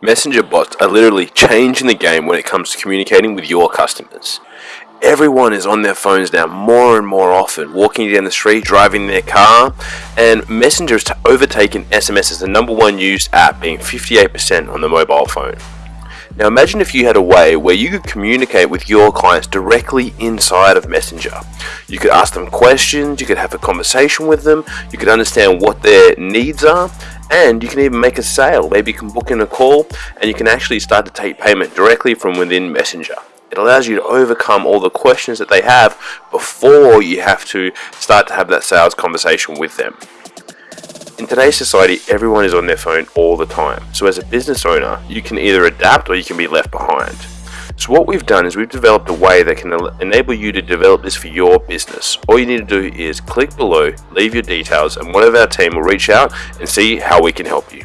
Messenger bots are literally changing the game when it comes to communicating with your customers. Everyone is on their phones now more and more often, walking down the street, driving their car, and Messenger has overtaken SMS as the number one used app, being 58% on the mobile phone. Now imagine if you had a way where you could communicate with your clients directly inside of Messenger. You could ask them questions, you could have a conversation with them, you could understand what their needs are, and you can even make a sale. Maybe you can book in a call and you can actually start to take payment directly from within Messenger. It allows you to overcome all the questions that they have before you have to start to have that sales conversation with them. In today's society, everyone is on their phone all the time. So as a business owner, you can either adapt or you can be left behind. So what we've done is we've developed a way that can enable you to develop this for your business. All you need to do is click below, leave your details, and one of our team will reach out and see how we can help you.